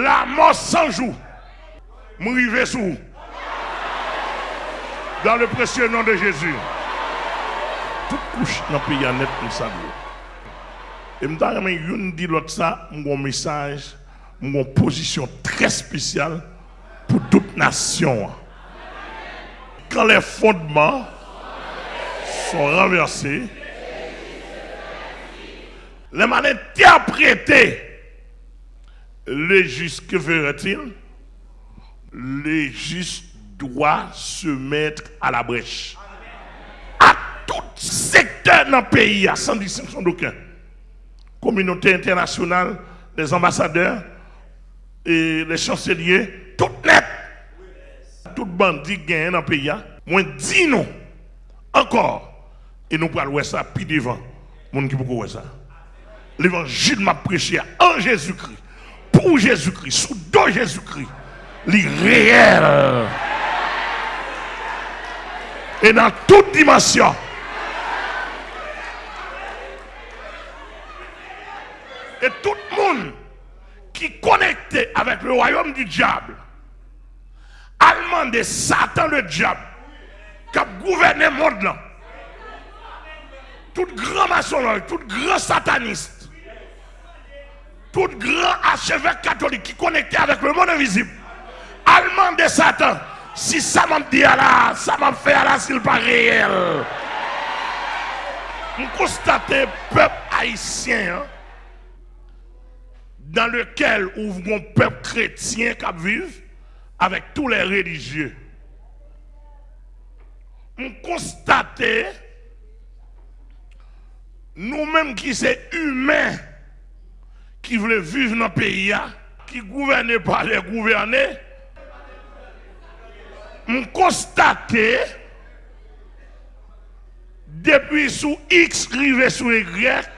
la mort sans jour. M'rive sous. Dans le précieux nom de Jésus. Toute couche dans le pays net pour ça. Et je vais dire l'autre ça, mon message, mon position très spéciale pour toute nation. Quand les fondements sont renversés, les mal interprétés, le juste, que ferait-il Le juste doit se mettre à la brèche. À tout secteur dans le pays, sans distinction d'aucun. Communauté internationale, les ambassadeurs et les chanceliers, tout net. Tout bandit gagne dans le pays. Moi, dis nous encore. Et nous parlons ça, puis devant. Ça. L'évangile m'a prêché en Jésus-Christ, pour Jésus-Christ, sous dos Jésus-Christ. réel Et dans toute dimension. Et tout le monde qui est connecté avec le royaume du diable, allemand de Satan le diable, qui a gouverné le monde là, tout grand maçon, tout grand sataniste, tout grand archevêque catholique qui connecté avec le monde invisible, allemand de Satan, si ça m'a dit là, ça m'a fait là, s'il pas réel. On constate peuple haïtien hein, dans lequel ouvre un peuple chrétien qui vit avec tous les religieux. On constate nous-mêmes qui sommes humains qui voulait vivre dans le pays, qui gouvernait par les gouvernés, on constate depuis sous X rivé sous Y,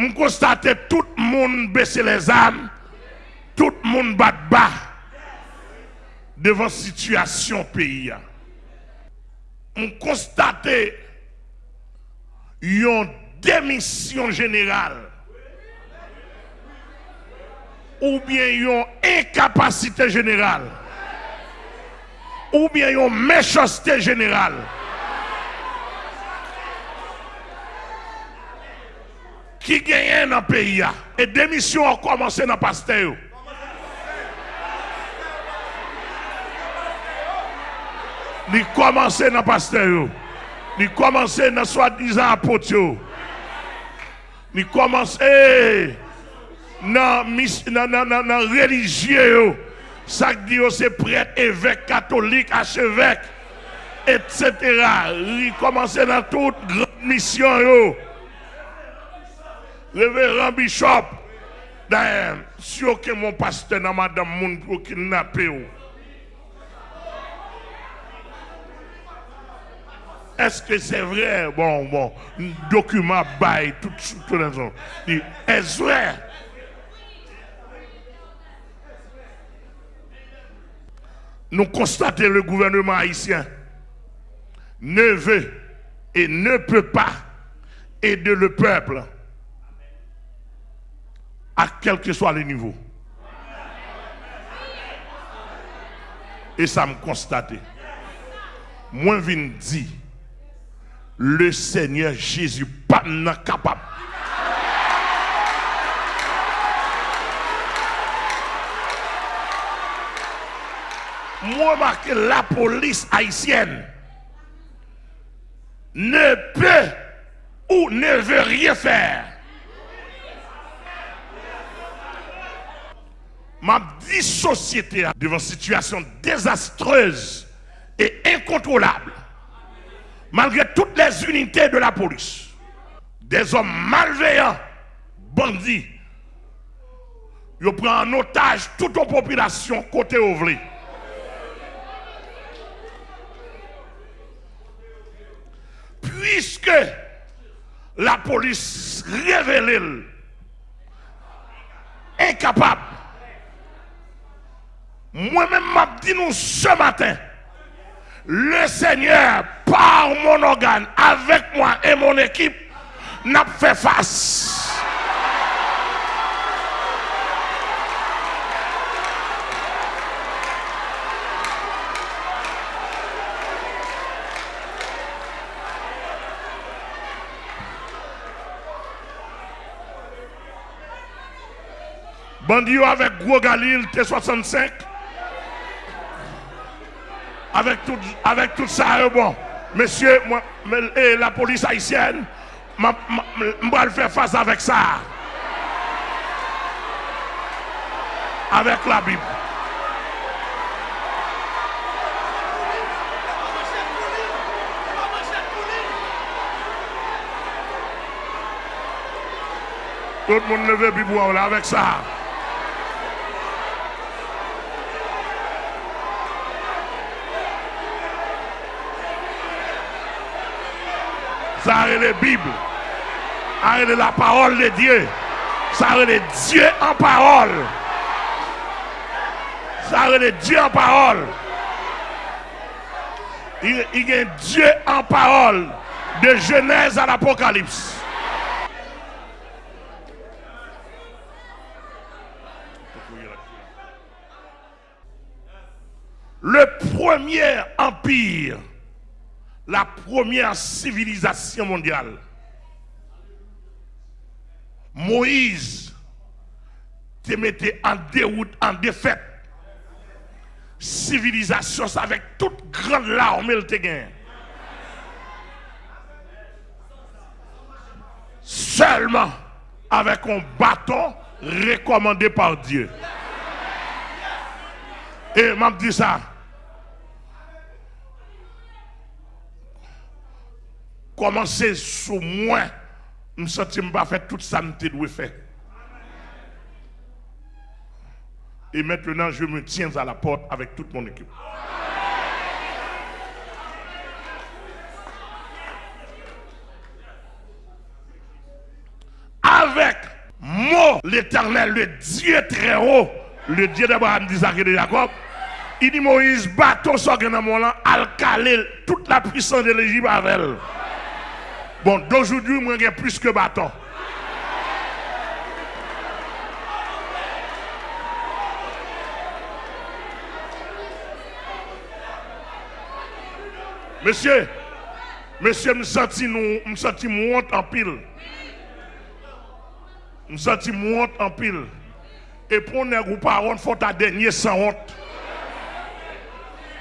on constate tout le monde baisser les âmes, tout le monde bat devant la situation pays. On constate une démission générale ou bien une incapacité générale, ou bien une méchanceté générale. Qui gagne dans le pays. Et démission a commencé dans le pasteur. A commencé dans le pasteur. A commencé dans soi-disant apôtre. A commencé dans la religieux, ça dit c'est prêtre, évêque, catholique, archevêque, etc. Il commence dans toute grande mission. Yo. Révérend Bishop, d'ailleurs, si aucun mon pasteur dans madame moun pour kidnapper. Est-ce que c'est vrai? Bon, bon, document bail, tout, tout, tout, Est-ce vrai? Nous constatons le gouvernement haïtien ne veut et ne peut pas aider le peuple à quel que soit le niveau. Et ça me constate. Moi, je dire, le Seigneur Jésus pas capable moi que la police haïtienne ne peut ou ne veut rien faire. Ma vie société devant situation désastreuse et incontrôlable, malgré toutes les unités de la police, des hommes malveillants, bandits, ils prennent en otage toute la population côté ouvrier. Puisque la police révèle incapable. Moi-même, m'a dit nous ce matin, le Seigneur, par mon organe, avec moi et mon équipe, n'a fait face. Bandio avec Gros Galil T65. Avec tout, avec tout ça, euh, bon. Monsieur, moi, et la police haïtienne, je vais faire face avec ça. Avec la Bible. Tout le monde leve Bible là avec ça. Ça est la Bible. Ça est la parole de Dieu. Ça est Dieu en parole. Ça est Dieu en parole. Il, il y a Dieu en parole. De Genèse à l'Apocalypse. La première civilisation mondiale. Moïse te mettait en déroute, en défaite. Civilisation avec toute grande larme, il te Seulement avec un bâton recommandé par Dieu. Et m'a dit ça. Commencer sous moi, je me sens pas faire tout ça que je faire. Et maintenant, je me tiens à la porte avec toute mon équipe. Avec moi, l'éternel, le Dieu très haut, le Dieu d'Abraham, d'Isaac et de Jacob, il dit Moïse, bateau sur là, al caler toute la puissance de l'Égypte avec elle. Bon, d'aujourd'hui, moi, j'ai plus que bâton. Monsieur, monsieur, me senti nous, senti monte en pile. Me senti monte en pile. Et pour ne ou pas honte, faut ta dernier sans honte.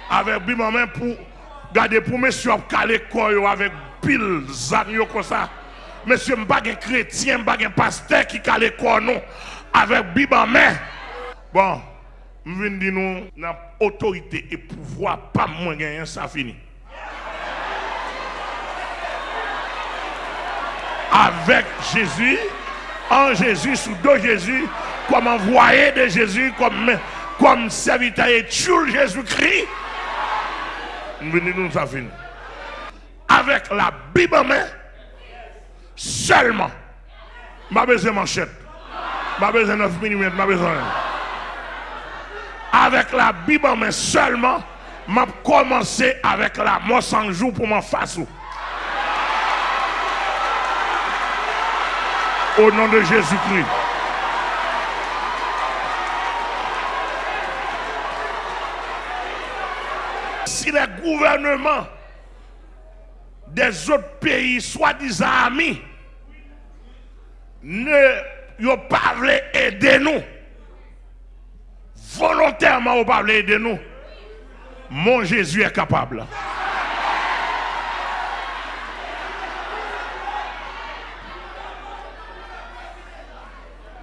Avec bim main pour garder pour monsieur caler corps avec pile zanyo comme ça. Monsieur, je pas chrétien, je un pasteur qui a l'école nous avec Bible en main. Bon, je viens dire nous, autorité et pouvoir, pas moins gagner, ça fini. Avec Jésus, en Jésus, sous deux Jésus, comme envoyé de Jésus, comme, comme serviteur et Jésus-Christ, je viens dire nous, ça fini avec la Bible en main, seulement, ma besoin manchette, ma besoin de 9 mm, ma besoin. Avec la Bible en main seulement, m'a commencé avec la mort sans jour pour m'en face. Au nom de Jésus-Christ. Si les gouvernements des autres pays, soi-disant amis, ne ont pas aider nous. Volontairement, ils pas aider nous. Mon Jésus est capable.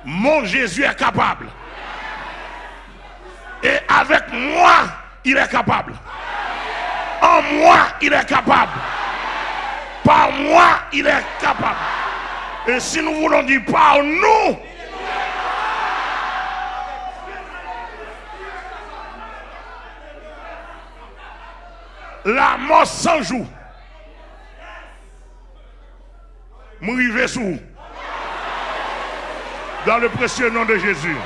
Mon Jésus est capable. Et avec moi, il est capable. En moi, il est capable. Par moi, il est capable. Et si nous voulons dire par nous, la mort sans jour. Mourir sous. Dans le précieux nom de Jésus.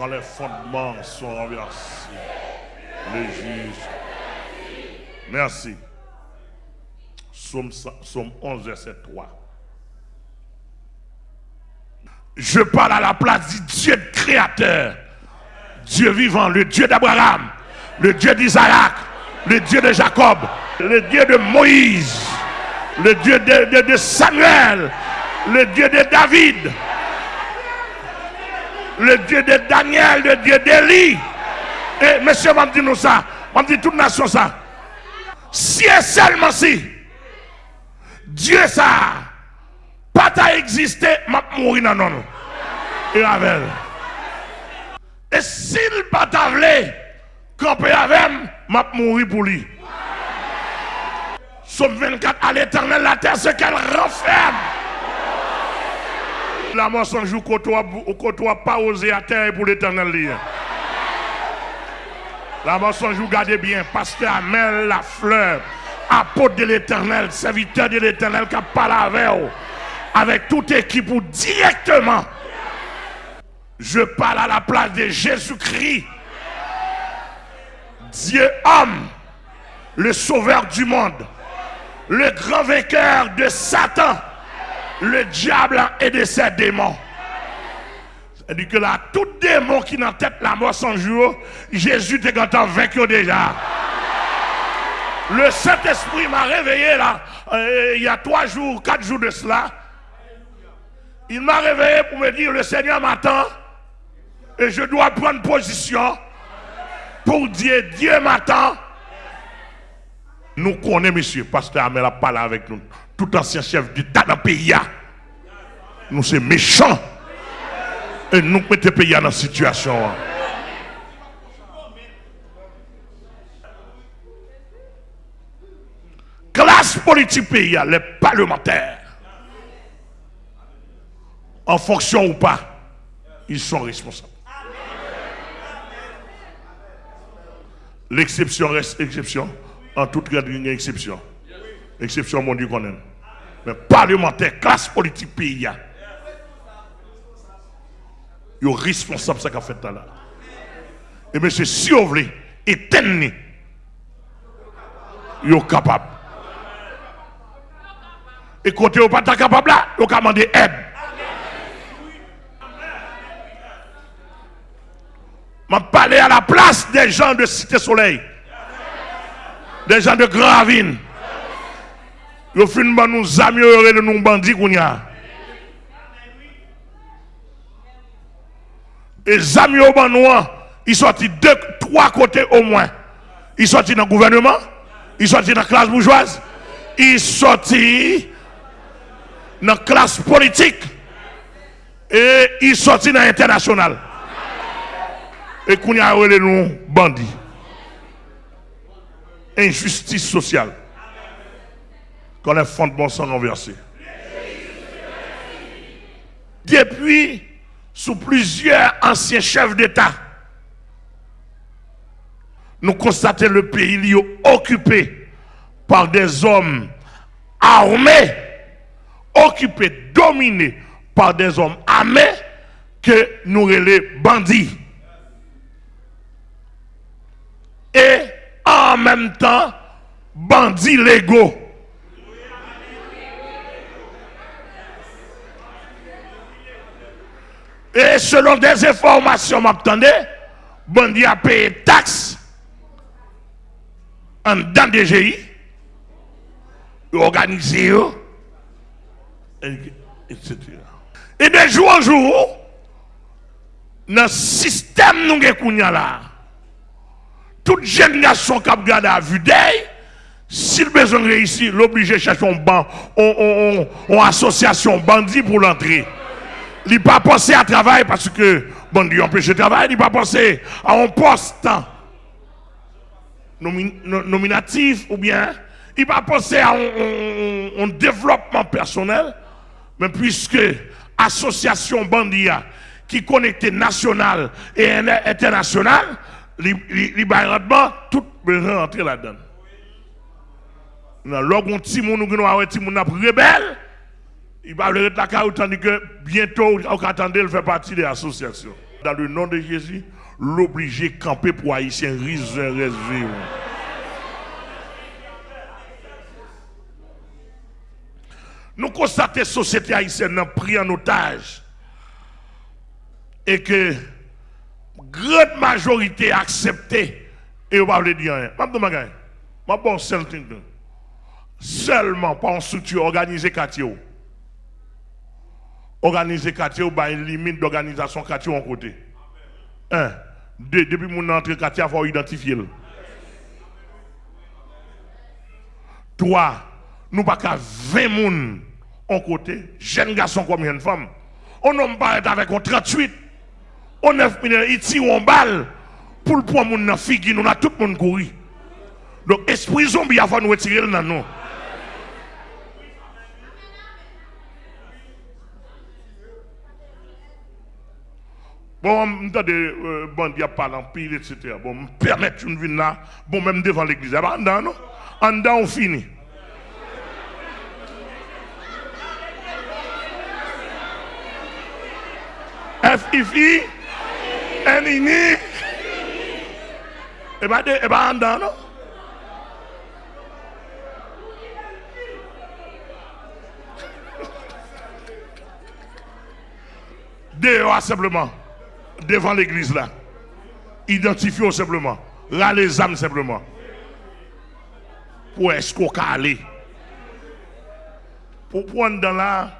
Quand les fondements sont renversés, les juges. Merci. Somme, 11, verset 3. Je parle à la place du Dieu créateur, Dieu vivant, le Dieu d'Abraham, le Dieu d'Isaac, le Dieu de Jacob, le Dieu de Moïse, le Dieu de, Samuel, le Dieu de David, le Dieu de Daniel, le Dieu d'Élie. Et monsieur m'a dit nous ça, m'a dit toute nation ça. Si et seulement si, Dieu ça, pas ta existé, m'a mourir dans. Et avec. Et s'il pas t'avler, camper avec, m'a mourir pour lui. Somme 24, à l'éternel, la terre, ce qu'elle renferme. La mort sans jour, côtoie pas osé à terre pour l'éternel. La mort sans jour, gardez bien, pasteur Amel, la fleur, apôtre de l'éternel, serviteur de l'éternel qui a parlé avec avec toute équipe ou directement. Je parle à la place de Jésus-Christ, Dieu homme, le sauveur du monde le grand vainqueur de Satan, le diable et de ses démons. C'est-à-dire que là, tout démon qui n'a tête la mort sans jour, Jésus t'est content vaincu déjà. Le Saint-Esprit m'a réveillé là, euh, il y a trois jours, quatre jours de cela. Il m'a réveillé pour me dire, le Seigneur m'attend et je dois prendre position pour dire, Dieu m'attend nous connaissons, monsieur, pasteur Amel a parlé avec nous. Tout ancien chef d'État dans le pays. Nous sommes méchants. Et nous mettons le pays dans la situation. Classe politique pays, les parlementaires, en fonction ou pas, ils sont responsables. L'exception reste exception en toute grande exception. Exception, mon Dieu, qu'on aime. Mais parlementaire, classe politique pays, ils sont responsables de ce qu'a fait là. Et monsieur, si vous voulez éteindre, ils sont capables. Et quand vous pas capable là, vous pouvez demander aide. Je parler à la place des gens de Cité Soleil des gens de Gravine. Ils font nous améliorer de bandits a. Amis au ils sont de trois côtés au moins. Ils sont dans le gouvernement, ils sont dans la classe bourgeoise, ils sont dans la classe politique et ils sont dans l'international. Et qu'on a nous bandits injustice sociale. Quand les fondements sont renversés. Depuis, sous plusieurs anciens chefs d'État, nous constatons le pays occupé par des hommes armés, occupés, dominés par des hommes armés que nous les bandits. Et en même temps bandits légaux. Et selon des informations, m'attendez, bandits a payé taxes en dans DGI, organisé, etc. Et de jour en jour, dans le système nous avons là, toute génération qui a regardé à vue d'œil, s'il besoin de réussir, l'obligé de chercher un banc, une association bandit pour l'entrée. Il n'a pas pensé à travailler parce que bandit empêche de travailler, il n'a pas pensé à un poste nominatif ou bien il n'a pas pensé à un, développement personnel, mais puisque association bandia qui connecte national et international, li rendement, tout besoin rentrer là-dedans. Nous avons monde rebelle, il va le la caille tandis que bientôt on attendait le faire partie de l'association. Dans le nom de Jésus, l'obliger camper pour haïtien réservé. Nous constatons que la société haïtienne pris en otage et que grande majorité accepté et on va dire rien. Je je seulement par une structure organisée quartier. Organiser quartier ou une limite d'organisation quartier en côté. Un. Deux, depuis mon entrée quartier, il faut identifier. Trois, nous pas qu'à 20 personnes en côté, jeunes garçons comme une femme. On n'a pas avec un 38. On 9 minutes, il tire en balle pour le point mon figure, nous a tout le monde couru. Donc esprit zombie faut nous retirer dans nous. Bon, euh, il y a pas en pile, etc. Bon, me permettre une vie là, bon, même devant l'église. En dedans, non? En dedans, on finit. F-I-F-I, N-I-N-I, et bien, et bien, en dedans, non? Dehors simplement devant l'église là. Identifiez simplement. Là les âmes simplement. Pour est-ce qu'on aller. Pour prendre dans là,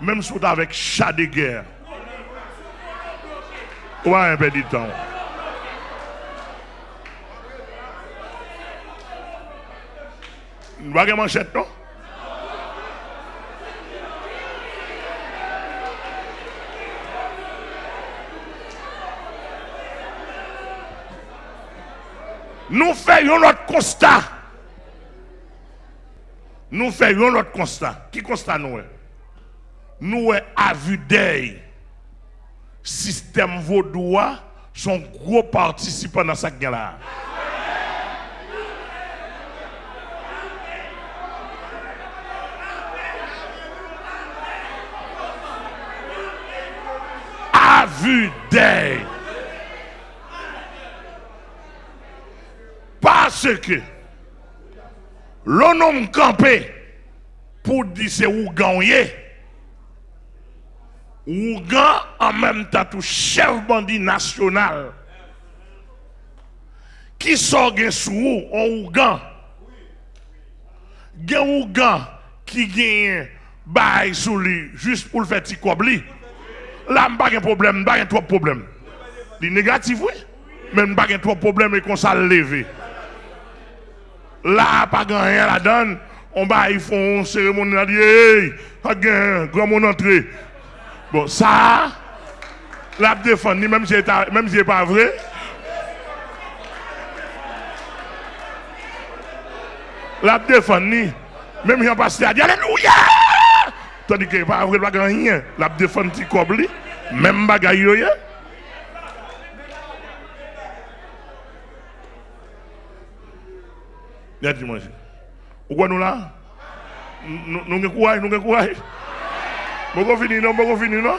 même si vous avec chat de guerre. Ouais, un peu de temps. Vous avez manchette, non? Nous faisons notre constat. Nous faisons notre constat. Qui constat nous Nous, à vue système vaudois sont gros participants dans cette guerre-là. À vue. Parce que l'on campé pour dire c'est Ougan Ougan en même temps tout chef bandit national qui sort sous en Ougan. Ougan qui gagne bail sous lui juste pour le faire petit. Là, pas de problème, pas de problème. C'est négatif, oui. Mais pas de problème et qu'on s'est levé. Là, pas rien la donne. On va, ils font une cérémonie, on dit, hey, grand mon entrée. Bon, ça, la même si ce n'est pas vrai. La défense, même si on passe à dire Alléluia! Tandis que pas vrai, pas rien. La cobli, même bagaille, Avons courage, nous avons courage. Nous avons fini, non, nous avons fini, non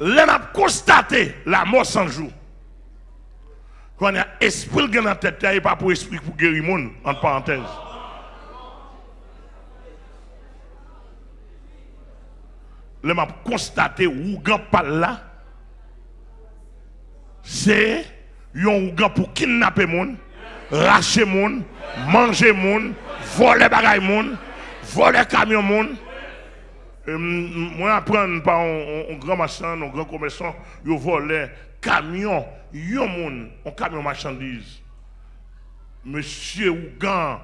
Là, on a constaté la mort sans jour. Quand on a esprit dans la tête, il n'y a pas pour esprit pour guérir le monde, entre parenthèses. Là, on a constaté où pas là c'est un ougan pour kidnapper moun, racher moun, manger moun, voler bagay moun, voler camion moun. Moi, apprendre par un, grand marchand, un grand commerçant, ils volent camion, yon moun, un camion marchandise. Monsieur Ougan,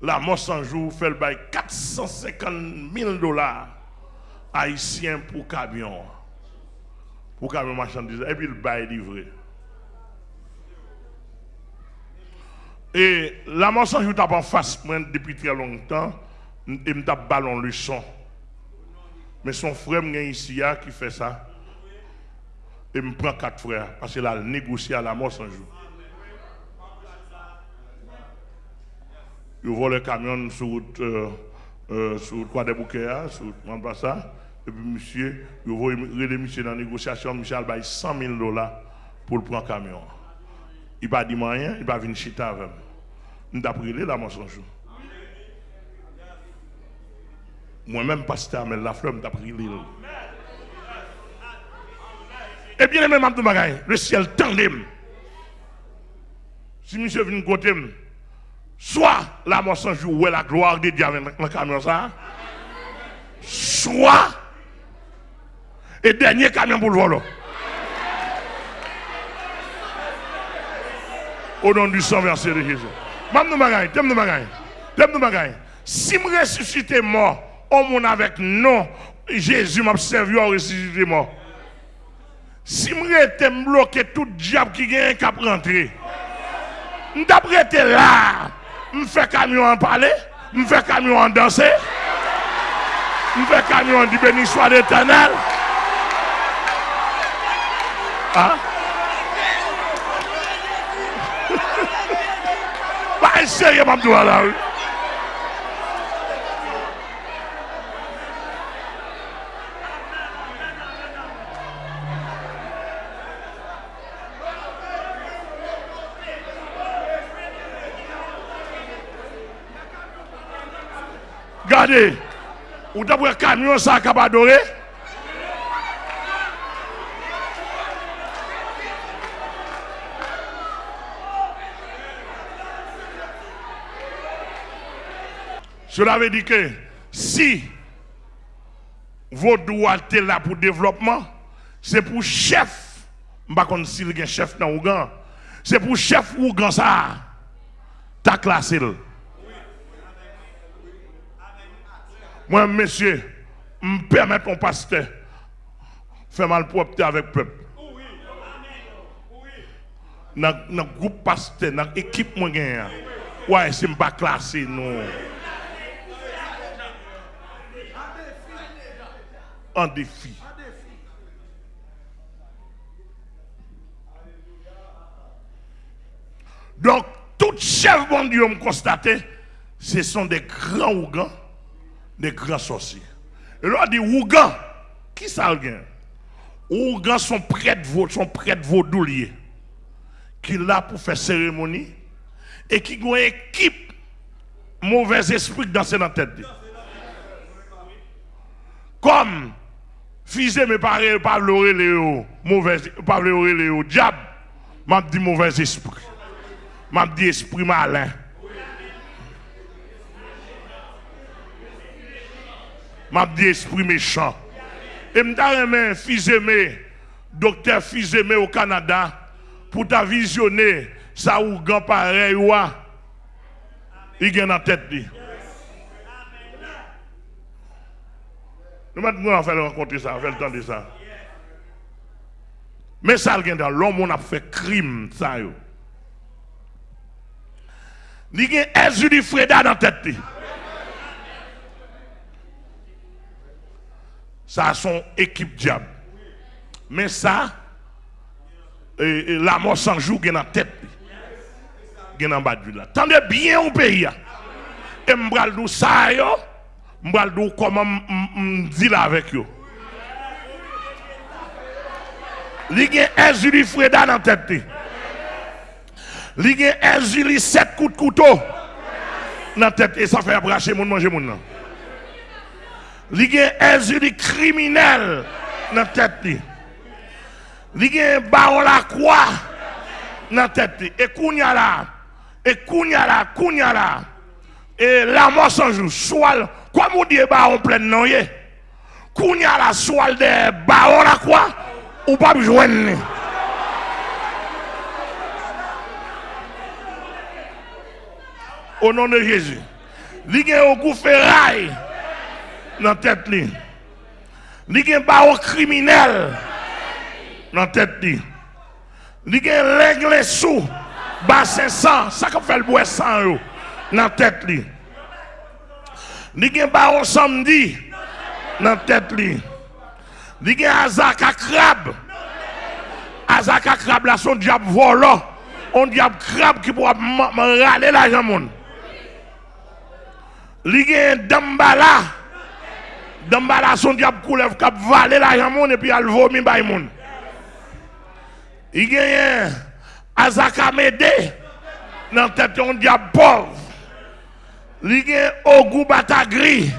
la mort sans jour, fait le bail 450 000 dollars haïtiens pour camion. Pour camion marchandise. Et puis le bail livré. Et la mensonge je tape en face depuis très longtemps et me tape ballon leçon. Mais son frère ici qui fait ça. Et me prend quatre frères parce qu'il a négocié à la jour. Il vole le camion sur route euh, euh, sur quoi des bouquets hein, sur ça. Et puis monsieur, il voit le monsieur dans la négociation, monsieur a 100 000 dollars pour le prendre camion. Il va dire rien, il va venir chita avec moi. Nous avons la mensonge. Moi-même, pasteur la fleur, nous pris l'île. Et bien, même le ciel tendait. Si monsieur vient côté, soit la jour, ouais, la gloire de Dieu avec le camion ça, soit, et dernier camion pour le voler. Au nom du sang versé de Jésus. Mam nous. Si je ressuscite mort, on mon avec non, Jésus m'a servi à ressusciter mort. Si je été bloqué tout diable qui vient qu'à rentrer. D'après été là, je fais camion en parler, je fais camion en danser, je fais camion en dire béni soit l'éternel. Hein? E serye mabdou ala ou. Gade, ou dabwe kamyon sa kabadore, Cela veut dire que si vos droits sont là pour le développement, c'est pour chef. Je ne sais pas si chef dans Ougan. C'est pour chef Ougan ça. Tu as classé. Moi, monsieur, me permettre mon pasteur faire mal propre avec le peuple. Dans le groupe pasteur, dans l'équipe, moi, ouais, c'est pas classé, non. Défi. Donc, tout chef bon Dieu me constaté, ce sont des grands ougans des grands sorciers. Et là, dit Ougan, qui ça le Ougan sont prêtres, sont prêtres vaudouliers, qui là pour faire cérémonie, et qui ont une équipe mauvais esprit dans la tête. Comme, fils mes parents, pas le mauvais, pas le diable, m'a dit mauvais esprit. M'a dit esprit malin. m'a dit esprit méchant. Et m'a dit, fils aimé, docteur fils aimé au Canada, pour ta visionner, ça ou grand pareil, il gagne en tête. Nous maintenant, fait rencontrer ça, fait le temps de ça. Mais ça, dans l'homme, on a fait crime, ça. Il y a un Freda dans la tête. ça son équipe diable. Mais ça, la mort sans jour est dans la tête. Est dans de là. Tendez bien au pays. Et m'bral dou ça yo, dou comment là avec yo. Li gen Ezuli Freda dans tête. Li gen Ezuli 7 coups de couteau dans tête et ça fait abracher mon manger mon nan. Il y a un criminel dans la tête. Il y a baron la croix dans la tête. Et kounya là, et kounya là, là. Et la mort sans jour, soit, comme on dit baron plein non yé? Kounya là, soit de baron la croix, ou pas joindre. Au nom de Jésus. Il y a un coup ferraille dans la tête. A un barreau criminel dans la tête. Y a un l'aigle sous, bassin ça qui fait le bois sang dans la tête. Il a un barreau samedi dans la tête. Il y a un azaka crabe. Azaka crabe là, son diable volant. On diable crabe qui pourra râler l'argent. Il y a un dambala Dambala son diable coulev cap valer la jamon et puis elle vomit bay moun. Il gagne Azaka Mede dans tête un diable pauvre. Il gagne Ogou Batagri.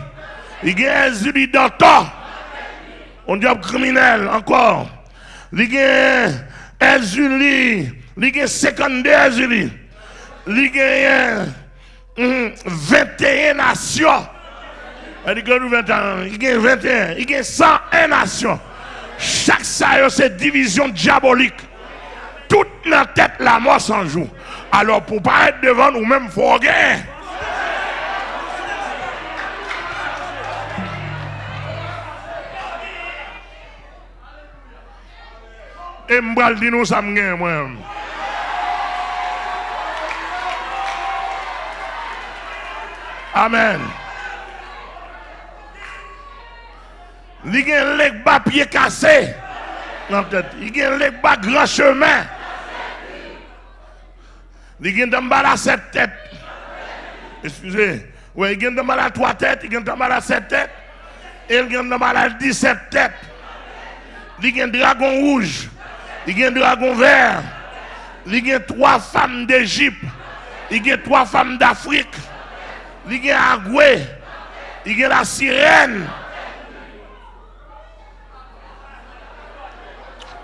Gagne Zuli Danto. Un diable criminel encore. Il gagne Ezuli. Il gagne 52 Ezuli. Il gagne 21 nations. Il gagne 21, il gagne 21, il gagne 101 nations. Chaque ça, c'est division diabolique. Toute la tête, la mort sans jour. Alors, pour pas être devant nous-mêmes, il faut Et m'bral di nous ça. Amen. Il y a un leg bas pied cassé. Il y a un leg bas grand chemin. Il y a un mal à sept têtes. Excusez. Oui, il y a un mal à trois têtes, il y a un mal à sept têtes. Il un mal à 17 têtes. Il un dragon rouge. Il y a un dragon vert. Il y a trois femmes d'Égypte. Il y a trois femmes d'Afrique. Il y a Agoué. Il y a la sirène.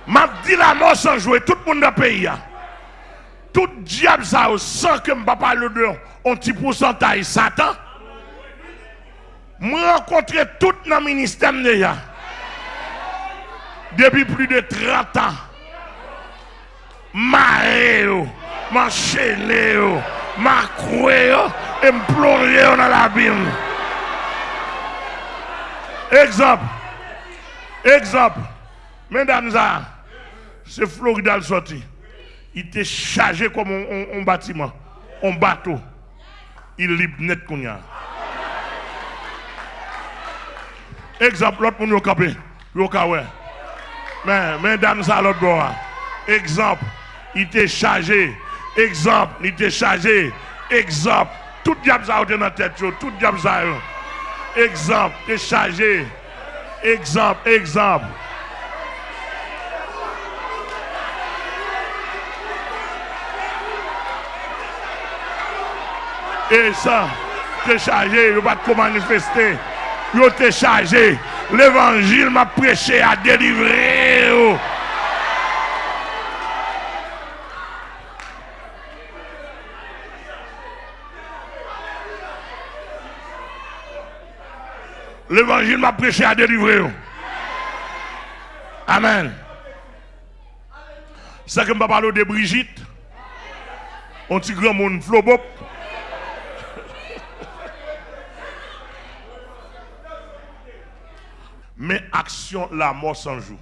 M'a dit la mort sans jouer, tout le monde dans le pays. Tout diable ça, sans que je ne parle de un petit pourcentage Satan. Moi rencontré tout dans le ministère depuis plus de 30 ans. Maré, m'enchaîné, m'accroué et dans l'abîme. Exemple. Exemple. Mesdames, c'est Florida le sorti. Il était chargé comme un, bâtiment, un bateau. Il libre net qu'on. Exemple, l'autre monde capé. Mais mesdames, ça l'autre bord. Exemple, il était chargé. Exemple, il était chargé. Exemple, tout diable ça dans la tête, tout diable. Exemple, il chargé. Exemple, exemple. Et ça, t'es chargé, il va te manifester. Il t'es chargé. L'évangile m'a prêché à délivrer. L'évangile m'a prêché à délivrer. Amen. Ça que je parler de Brigitte. On petit grand monde flobop. Mais action, la mort sans jour.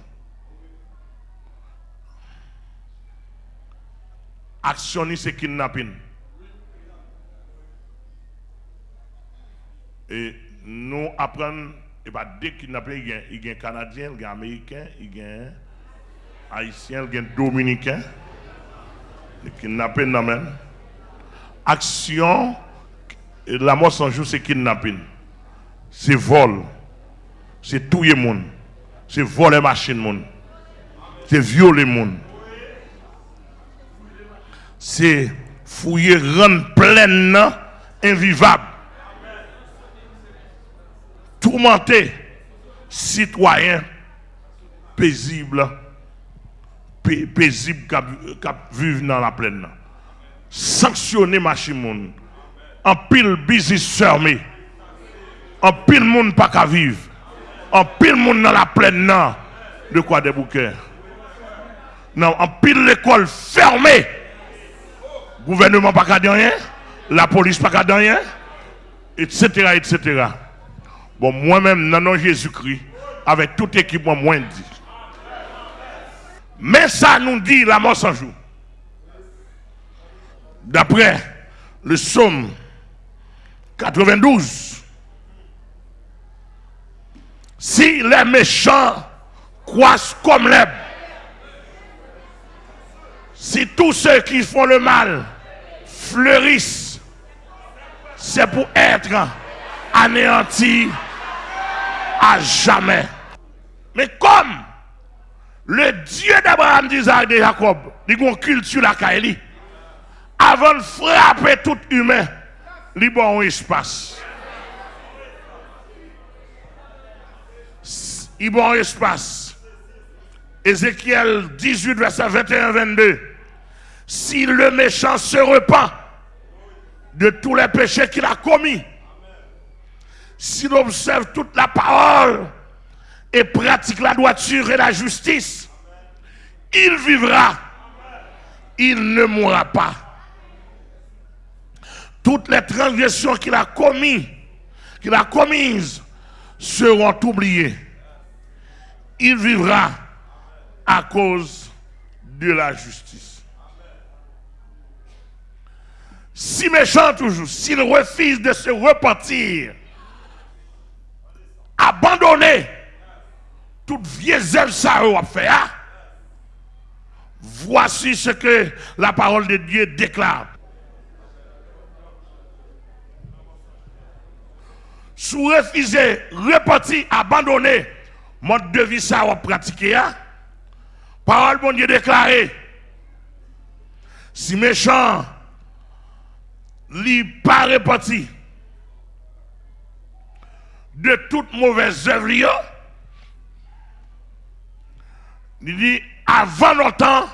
Action, c'est kidnapping. Et nous apprenons, et pas dès kidnapping, il y a un Canadien, il y a un Américain, il y a un Haïtien, il un Dominicain. Le non, Action, la mort sans jour, c'est kidnapping. C'est vol c'est tout le monde. C'est voler machine monde. C'est violer monde. C'est fouiller rendre pleine invivable. Tourmenter citoyen paisible paisible qui vivent dans la plaine. Sanctionner machine monde. En pile business fermé. En pile monde pas qu'à vivre en pile monde dans la plaine, non. De quoi des bouquets Non, en pile l'école fermée. Gouvernement pas qu'à rien. La police pas qu'à rien. Etc. etc. Bon, moi-même, non, Jésus-Christ, avec tout équipement, moins dit. Mais ça nous dit la mort sans jour. D'après le psaume 92, si les méchants croissent comme l'herbe, si tous ceux qui font le mal fleurissent, c'est pour être anéantis à jamais. Mais comme le Dieu d'Abraham, d'Isaac de Jacob, il a culture la avant de frapper tout humain, il un espace. il bon espace. Ézéchiel 18, verset 21-22. Si le méchant se repent de tous les péchés qu'il a commis. S'il observe toute la parole et pratique la droiture et la justice, il vivra. Il ne mourra pas. Toutes les transgressions qu'il a commises, qu'il a commises, seront oubliées. Il vivra à cause de la justice. Si méchant toujours, s'il refuse de se repentir, abandonner toute vieille ça a fait, hein? voici ce que la parole de Dieu déclare. Si vous refusez, repartir, abandonner, mode de vie ça va pratiquer, hein? parole bon Dieu déclaré. Si méchant, li pas repenti de toute mauvaise œuvre, il dit avant longtemps,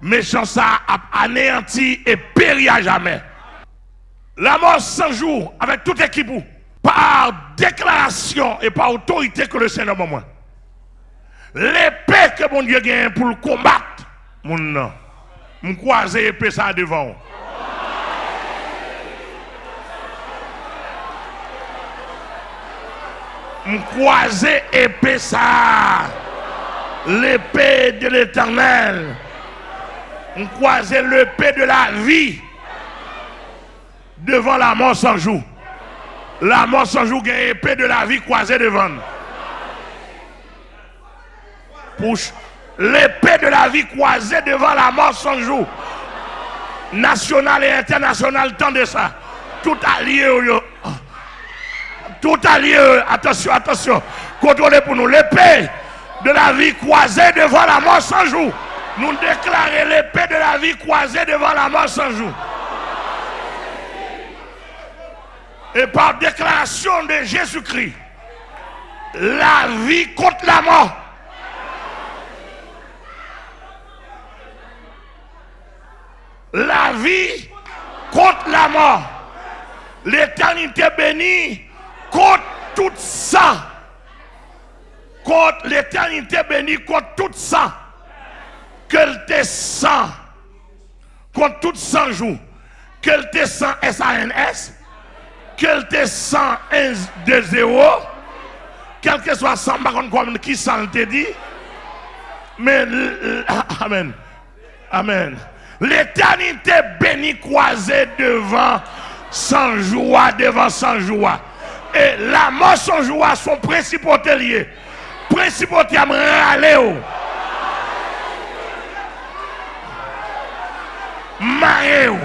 méchant ça a anéanti et péri à jamais. La mort sans jour avec toute équipe par déclaration et par autorité que le Seigneur m'a moi. L'épée que mon Dieu gagne pour le combattre, mon nom. Je croise l'épée ça devant. Je croise épée ça. L'épée de l'éternel. Je croise l'épée de la vie devant la mort sans jour. La mort sans jour, une épée de la vie croisée devant. L'épée de la vie croisée devant la mort sans jour. National et international, tant de ça. Tout allié. Tout allié. Attention, attention. Contrôlez pour nous. L'épée de la vie croisée devant la mort sans jour. Nous déclarons l'épée de la vie croisée devant la mort sans jour. et par déclaration de Jésus-Christ, la vie contre la mort. La vie contre la mort. L'éternité bénie contre tout ça. Contre l'éternité bénie contre tout ça. Qu'elle te sent. Contre tout ça jour. Qu'elle te sent S-A-N-S qu'elle te sent de zéro, quel que soit ça, comme qui s'en te dit, mais, Amen, Amen. L'éternité bénie croisée devant sans joie, devant sans joie. et la mort son joie son principauté lié. Principauté à me râler. Oh. Marrer, oh.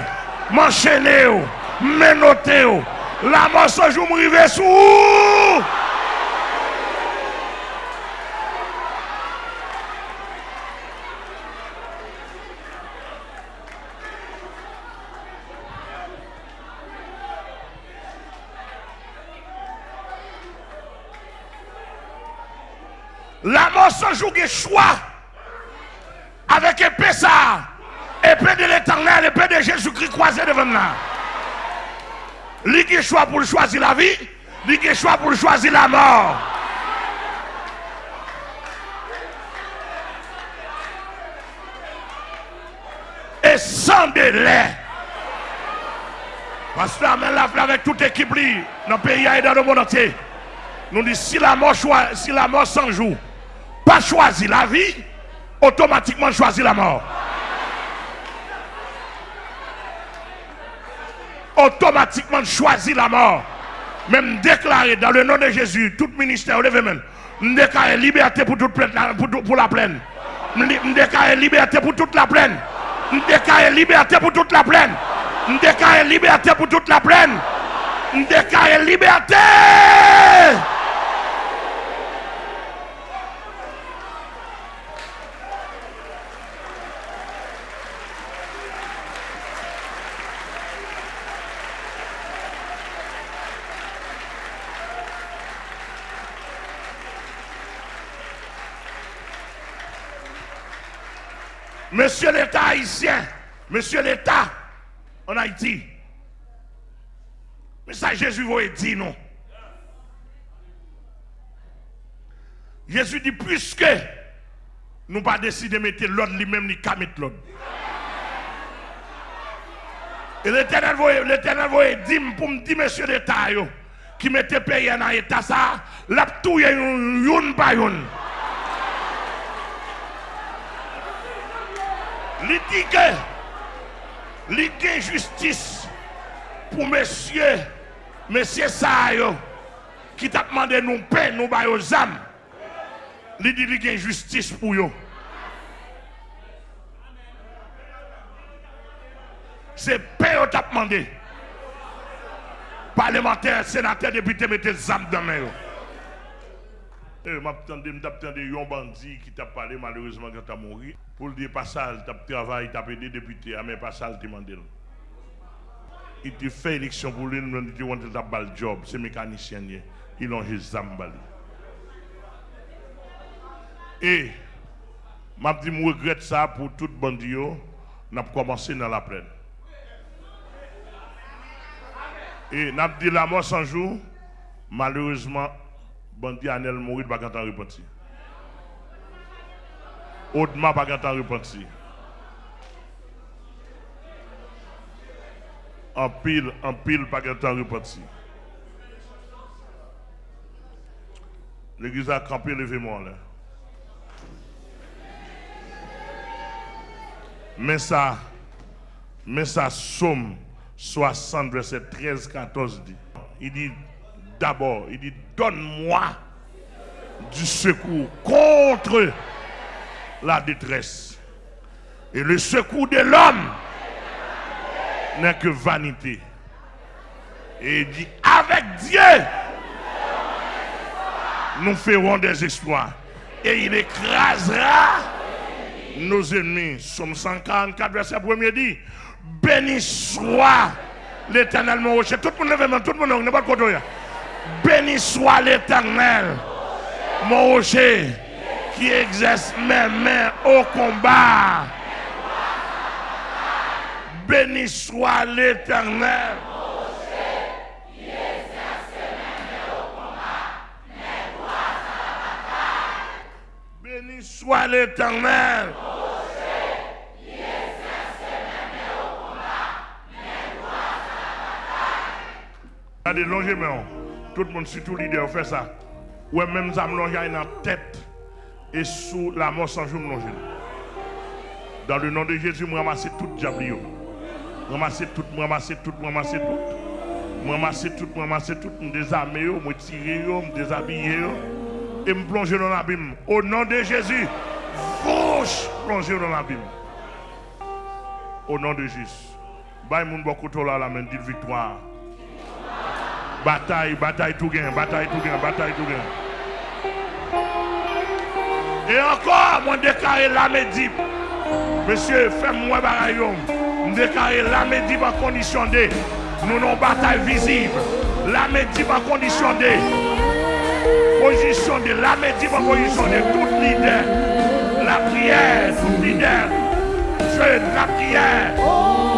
m'enchaîner, oh. m'énoter. La mort son jour m'river sous. Jour est choix avec épée ça, épée de l'éternel, épée de Jésus-Christ croisé devant nous. Qui choix pour choisir la vie, qui choix pour choisir la mort. Et sans délai. Parce que amène la avec toute équipe dans le pays et dans le monde entier. Nous disons si la mort si la mort sans jour, pas choisir la vie, automatiquement choisir la mort. automatiquement choisi la mort. Même déclarer dans le nom de Jésus, tout ministère, levez même. Déclarer liberté pour, toute pour, la plaine. Déclarer liberté pour toute la plaine. Déclarer liberté pour toute la plaine. Déclarer liberté pour toute la plaine. Déclarer liberté. Monsieur l'État haïtien, monsieur l'État en Haïti, Mais ça, Jésus va dire non? Jésus dit, puisque nous pas décidé de mettre l'ordre lui-même, ni qu'à mettre l'ordre. Et l'éternel va dire pour me dire, monsieur d'État, qui mettait pays dans l'état ça, la touille une youn par il dit justice pour monsieur, monsieur ça, qui t'a demandé nous paix, nous bailler aux âmes. Y a justice pour eux. C'est paix que t'a demandé. Parlementaire, sénateur, député, mettez les âmes dans main. Eh, je un bandit qui t'a parlé malheureusement quand tu as mouru. Pour le dire pas ça, tu as travaillé, tu as aidé député, mais pas ça, tu demandé. Il te fait élection pour lui, il dit qu'il a un job, c'est mécanicien, il a un zambali. Et, je dit, je regrette ça pour tout bandit, n'a commencé dans la plaine. Et n'a dit la mort sans jour, malheureusement, bandit Anel mourit pas quand repenti. Audement pas quand repenti. En pile, en pile pas quand repenti. L'église a campé, levez-moi là. Mais ça, mais ça somme 60, verset 13, 14 dit. Il dit d'abord, il dit donne-moi du secours contre la détresse. Et le secours de l'homme n'est que vanité. Et il dit avec Dieu, nous ferons des exploits. Et il écrasera nos ennemis. Somme 144, verset 1 dit Béni soit l'éternel mon rocher. Tout le monde tout le monde n'est pas côté. Béni soit l'éternel mon rocher qui exerce mes mains au combat. Béni soit l'éternel. Béni soit l'éternel. Regardez, longez mais Tout le monde, surtout leader, fait ça. Ouais, même ça me dans la tête et sous la mort sans jour me Dans le nom de Jésus, je ramasse tout diable. Ramasse tout, ramasse tout, ramasse tout. Ramasse tout, ramasse tout, me désarmer, me tirer, me déshabiller et me plonger dans l'abîme. Au nom de Jésus, fauche plonger dans l'abîme. Au nom de Jésus. Bye mon beaucoup la main dit victoire. Bataille, bataille tout gain, bataille tout gain, bataille tout gain. Et encore, moi déclaré la. Monsieur, fais-moi bagaillon. Je déclaré la médip en condition. Nous avons bataille visible. La médip en condition de. Position de la en tout leader. La prière, tout leader. Je la prière.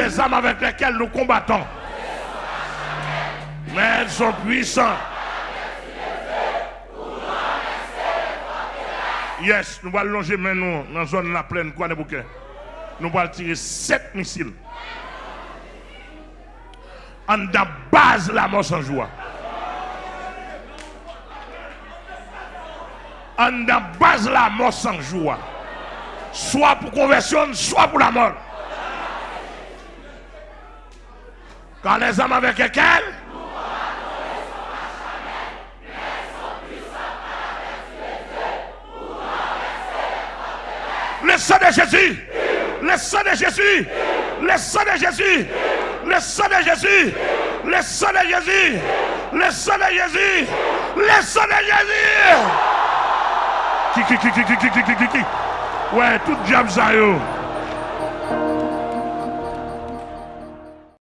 les âmes avec lesquelles nous combattons. Mais elles sont puissantes. Yes, nous allons longer maintenant dans la zone de la plaine, quoi. Nous allons tirer sept missiles en da base la mort sans joie. En da base la mort sans joie. Soit pour conversion, soit pour la mort. Quand les hommes avec lesquels Le sang de Jésus, le sang de Jésus, le sang de Jésus, le sang de Jésus. Le sang de Jésus. Le sang de Jésus. Le sang de Jésus. Qui, qui, qui, qui, qui, qui, qui, qui, qui. Ouais, tout diable ça yo.